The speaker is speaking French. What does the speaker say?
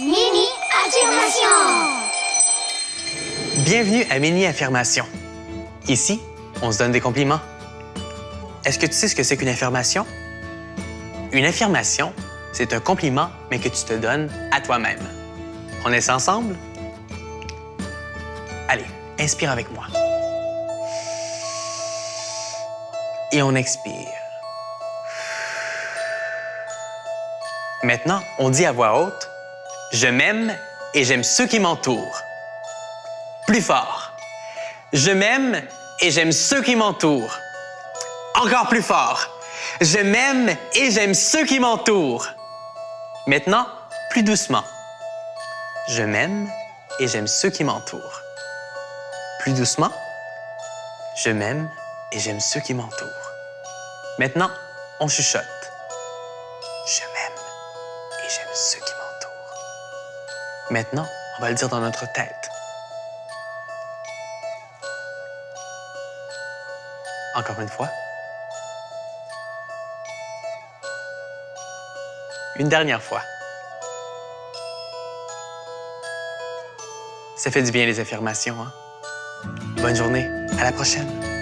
Mini affirmation. Bienvenue à Mini Affirmation. Ici, on se donne des compliments. Est-ce que tu sais ce que c'est qu'une affirmation? Une affirmation, c'est un compliment, mais que tu te donnes à toi-même. On est ensemble? Allez, inspire avec moi. Et on expire. Maintenant, on dit à voix haute, je m'aime et j'aime ceux qui m'entourent. Plus fort. Je m'aime et j'aime ceux qui m'entourent. Encore plus fort. Je m'aime et j'aime ceux qui m'entourent. Maintenant, plus doucement. Je m'aime et j'aime ceux qui m'entourent. Plus doucement. Je m'aime et j'aime ceux qui m'entourent. Maintenant, on chuchote. Je m'aime et j'aime ceux qui m'entourent. Maintenant, on va le dire dans notre tête. Encore une fois. Une dernière fois. Ça fait du bien les affirmations, hein? Bonne journée. À la prochaine.